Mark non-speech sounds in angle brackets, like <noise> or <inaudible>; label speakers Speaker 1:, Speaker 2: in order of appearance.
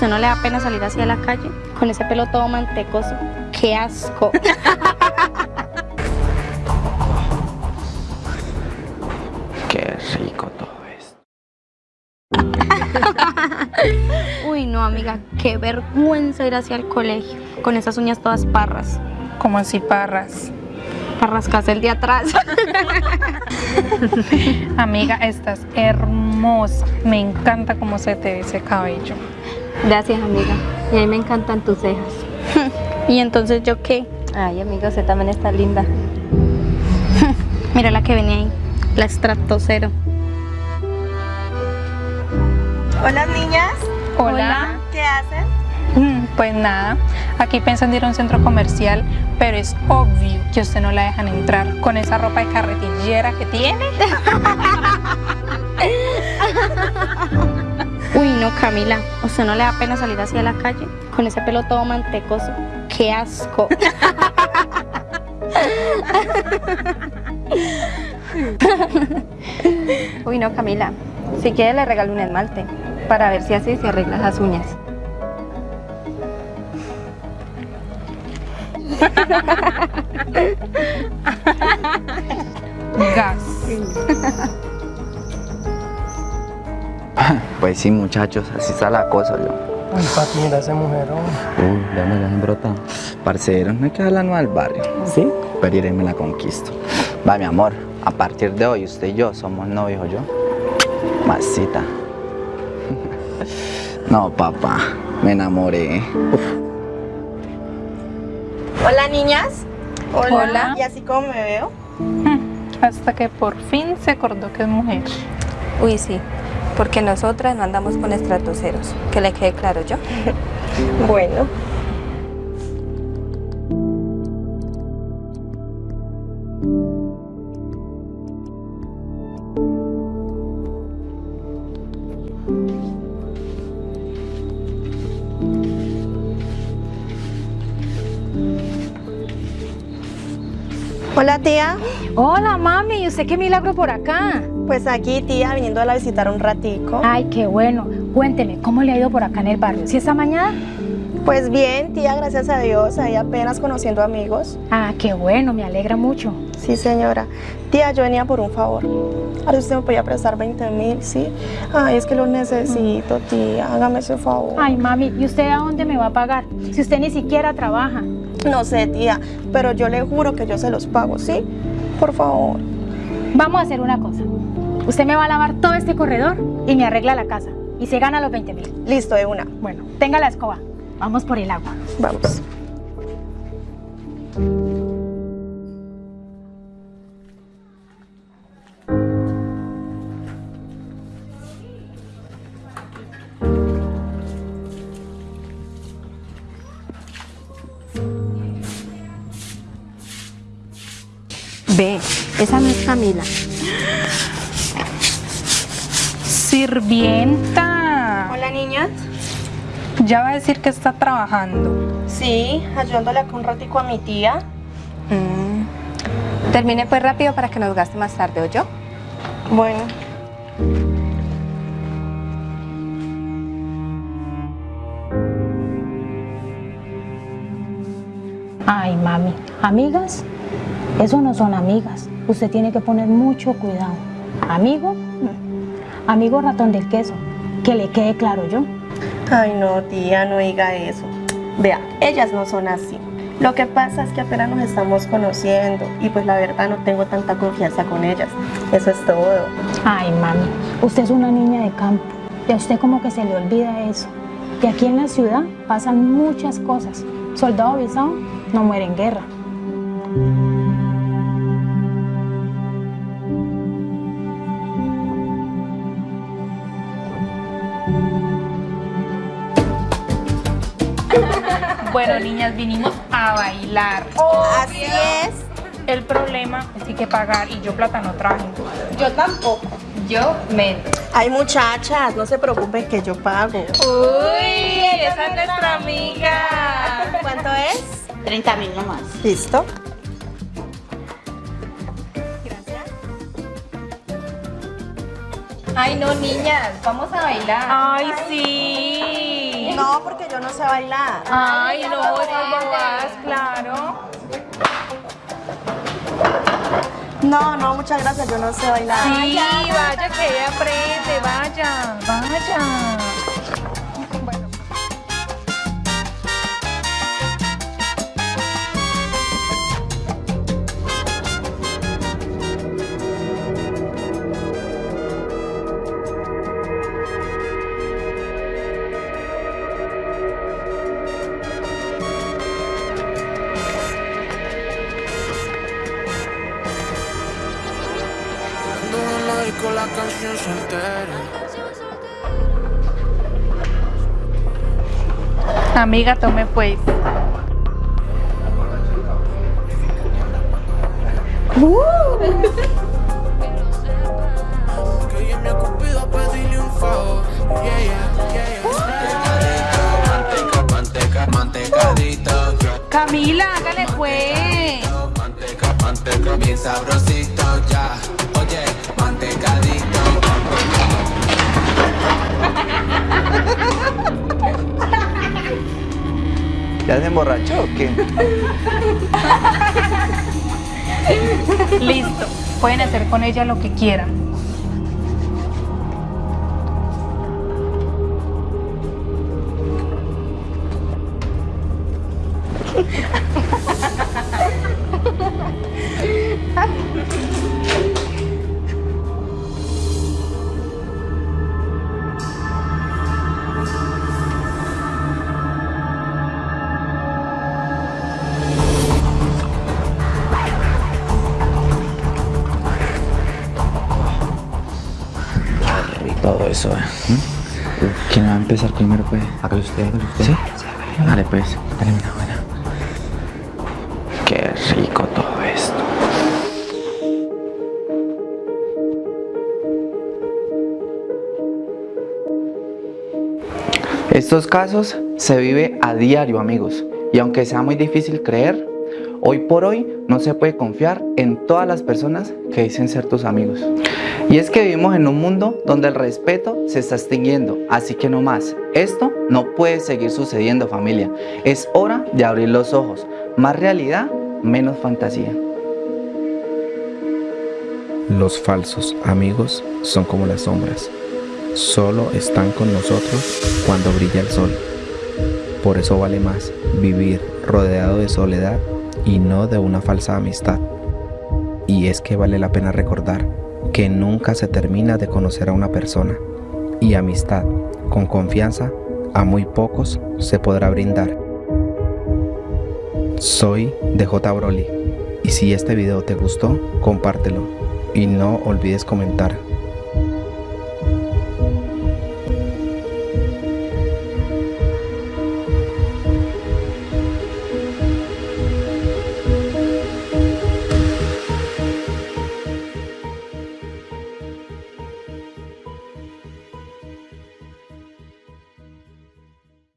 Speaker 1: ¿Usted no le da pena salir así a la calle? Con ese pelo todo mantecoso. ¡Qué asco! <laughs>
Speaker 2: Qué rico todo esto. <laughs>
Speaker 1: Uy, no, amiga, qué vergüenza ir hacia el colegio con esas uñas todas parras.
Speaker 3: Como así parras.
Speaker 1: Parrascas el de atrás. <laughs>
Speaker 3: Amiga, estás hermosa. Me encanta cómo se te ve ese cabello.
Speaker 4: Gracias, amiga. Y a mí me encantan tus cejas. <laughs>
Speaker 1: ¿Y entonces yo qué?
Speaker 4: Ay, amiga, usted también está linda. <laughs>
Speaker 1: Mira la que venía ahí, la estratosero.
Speaker 5: Hola niñas,
Speaker 3: Hola.
Speaker 5: ¿qué hacen?
Speaker 3: Mm, Pues nada, aquí pensando ir a un centro comercial, pero es obvio que usted no la dejan entrar con esa ropa de carretillera que tiene. <laughs>
Speaker 1: Uy, no, Camila, ¿usted no le da pena salir así a la calle con ese pelo todo mantecoso? ¡Qué asco! <laughs>
Speaker 4: Uy, no, Camila. Si quiere le regalo un esmalte para ver si así se arregla las uñas. <laughs>
Speaker 3: Gas. <laughs>
Speaker 2: Pues sí, muchachos, así está la cosa yo.
Speaker 6: Uy, papi, mira ese mujerón.
Speaker 2: Uy, ya me la han brotado. Parcero, no hay que hablar al barrio.
Speaker 6: ¿Sí?
Speaker 2: Pero iré y me la conquisto. Va, mi amor, a partir de hoy usted y yo somos novios, yo. Masita. <laughs> No, papá, me enamoré.
Speaker 5: Hola niñas.
Speaker 3: Hola.
Speaker 5: ¿Y así como me veo?
Speaker 3: Hasta que por fin se acordó que es mujer.
Speaker 4: Uy, sí. Porque nosotras no andamos con estratoceros. Que le quede claro yo. <laughs>
Speaker 5: Bueno. Hola tía,
Speaker 7: Hola mami, ¿y usted qué milagro por acá?
Speaker 5: Pues aquí tía viniendo a visitar un ratico.
Speaker 7: Ay, qué bueno. Cuénteme, ¿cómo le ha ido por acá en el barrio? ¿Si esta mañana?
Speaker 5: Pues bien tía, gracias a Dios, ahí apenas conociendo amigos.
Speaker 7: Ah, qué bueno, me alegra mucho.
Speaker 5: Sí señora. Tía, yo venía por un favor. Ahora usted me podía prestar 20 mil, ¿sí? Ay, es que lo necesito, tía, hágame ese favor.
Speaker 7: Ay, mami, ¿y usted a dónde me va a pagar? Si usted ni siquiera trabaja.
Speaker 5: No sé, tía, pero yo le juro que yo se los pago, ¿sí? Por favor.
Speaker 7: Vamos a hacer una cosa. Usted me va a lavar todo este corredor y me arregla la casa. Y se gana los 20 mil.
Speaker 5: Listo, de una.
Speaker 7: Bueno, tenga la escoba. Vamos por el agua.
Speaker 5: Vamos.
Speaker 4: Ve, esa no es Camila.
Speaker 3: Sirvienta.
Speaker 5: Hola, niñas.
Speaker 3: Ya va a decir que está trabajando.
Speaker 5: Sí, ayudándole acá un ratico a mi tía.
Speaker 4: Mm. Termine pues rápido para que nos gaste más tarde, ¿o yo?
Speaker 5: Bueno.
Speaker 7: Ay, mami, ¿amigas? Eso no son amigas. Usted tiene que poner mucho cuidado. ¿Amigo? Amigo ratón del queso. Que le quede claro yo.
Speaker 5: Ay, no, tía, no diga eso. Vea, ellas no son así. Lo que pasa es que apenas nos estamos conociendo y pues la verdad no tengo tanta confianza con ellas. Eso es todo.
Speaker 7: Ay, mami, usted es una niña de campo y a usted como que se le olvida eso. Y aquí en la ciudad pasan muchas cosas. Soldado avisado no muere en guerra.
Speaker 3: Bueno, niñas, vinimos a bailar.
Speaker 5: Así es.
Speaker 3: El problema es que hay que pagar y yo plata no traje.
Speaker 5: Yo tampoco.
Speaker 3: Yo menos.
Speaker 5: Ay, muchachas, no se preocupen que yo pago.
Speaker 3: Uy, esa es nuestra amiga.
Speaker 5: ¿Cuánto es?
Speaker 8: 30 mil nomás.
Speaker 5: ¿Listo?
Speaker 3: Ay, no, niñas, vamos a bailar. Ay, sí.
Speaker 5: No, porque yo no sé bailar.
Speaker 3: Ay, no, esas bobadas, claro.
Speaker 5: No, no, muchas gracias, yo no sé bailar.
Speaker 3: Sí, vaya que ella aprende, vaya, vaya.
Speaker 8: Con la canción soltera.
Speaker 3: Amiga, tome pues.
Speaker 8: Que yo me he ocupado a pedirle un favor. Yeah, yeah, yeah, yeah. Manteca, manteca, mantecadito.
Speaker 3: Camila, hágale pues.
Speaker 8: Manteca, bien sabrosito ya. Oye, mantecadito.
Speaker 2: ¿Ya se emborrachó o qué?
Speaker 3: Listo. Pueden hacer con ella lo que quieran.
Speaker 2: Todo eso, ¿eh? ¿Quién va a empezar primero, pues? Hágalo usted, hágalo usted. ¿Sí? Dale, pues. Dale una buena. Qué rico todo esto. Estos casos se vive a diario, amigos. Y aunque sea muy difícil creer, hoy por hoy no se puede confiar en todas las personas que dicen ser tus amigos. Y es que vivimos en un mundo donde el respeto se está extinguiendo, así que no más. Esto no puede seguir sucediendo familia. Es hora de abrir los ojos. Más realidad, menos fantasía.
Speaker 9: Los falsos amigos son como las sombras. Solo están con nosotros cuando brilla el sol. Por eso vale más vivir rodeado de soledad y no de una falsa amistad. Y es que vale la pena recordar que nunca se termina de conocer a una persona. Y amistad, con confianza, a muy pocos se podrá brindar. Soy DJ Broly y si este video te gustó, compártelo y no olvides comentar